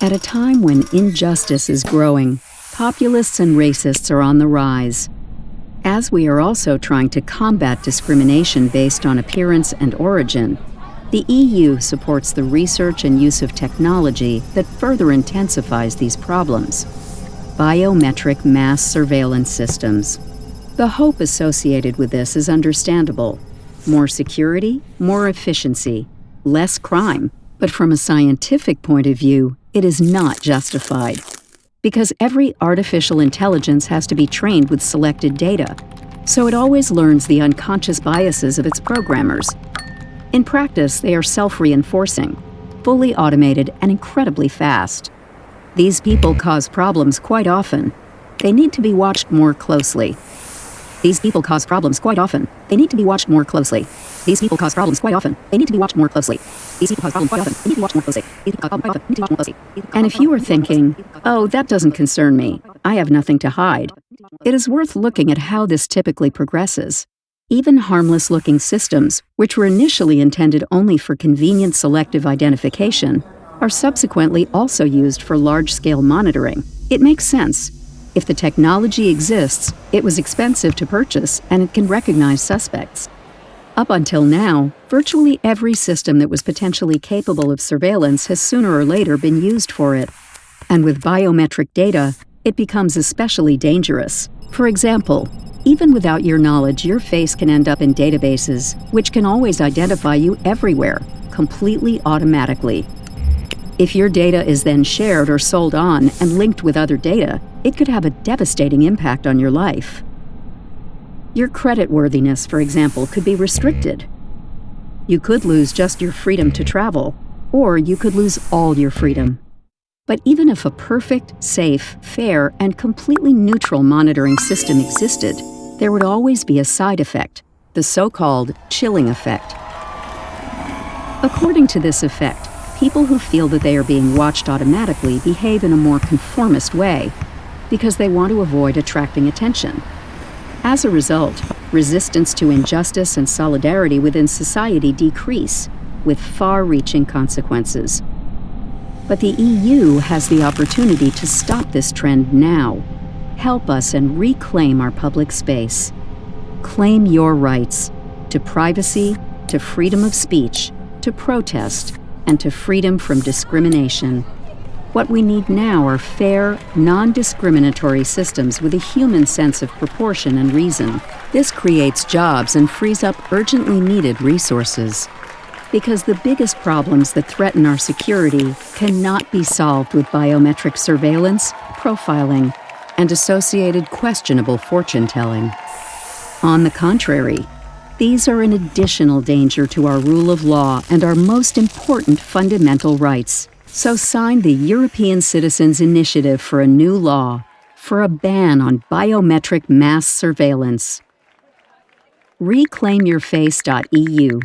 At a time when injustice is growing, populists and racists are on the rise. As we are also trying to combat discrimination based on appearance and origin, the EU supports the research and use of technology that further intensifies these problems. Biometric mass surveillance systems. The hope associated with this is understandable. More security, more efficiency, less crime. But from a scientific point of view, it is not justified. Because every artificial intelligence has to be trained with selected data, so it always learns the unconscious biases of its programmers. In practice, they are self-reinforcing, fully automated, and incredibly fast. These people cause problems quite often. They need to be watched more closely. These people cause problems quite often. They need to be watched more closely. These people cause problems quite often. They need to be watched more closely. These people cause problems quite often. They need to be watched more closely. These people cause problems quite often. They need to be watched more closely. And if you are thinking, oh, that doesn't concern me, I have nothing to hide, it is worth looking at how this typically progresses. Even harmless looking systems, which were initially intended only for convenient selective identification, are subsequently also used for large scale monitoring. It makes sense. If the technology exists, it was expensive to purchase and it can recognize suspects. Up until now, virtually every system that was potentially capable of surveillance has sooner or later been used for it. And with biometric data, it becomes especially dangerous. For example, even without your knowledge, your face can end up in databases, which can always identify you everywhere, completely automatically. If your data is then shared or sold on and linked with other data, it could have a devastating impact on your life. Your creditworthiness, for example, could be restricted. You could lose just your freedom to travel, or you could lose all your freedom. But even if a perfect, safe, fair, and completely neutral monitoring system existed, there would always be a side effect, the so-called chilling effect. According to this effect, people who feel that they are being watched automatically behave in a more conformist way because they want to avoid attracting attention. As a result, resistance to injustice and solidarity within society decrease, with far-reaching consequences. But the EU has the opportunity to stop this trend now. Help us and reclaim our public space. Claim your rights to privacy, to freedom of speech, to protest, and to freedom from discrimination. What we need now are fair, non-discriminatory systems with a human sense of proportion and reason. This creates jobs and frees up urgently needed resources. Because the biggest problems that threaten our security cannot be solved with biometric surveillance, profiling, and associated questionable fortune-telling. On the contrary, these are an additional danger to our rule of law and our most important fundamental rights. So sign the European Citizens Initiative for a new law for a ban on biometric mass surveillance. ReclaimYourFace.eu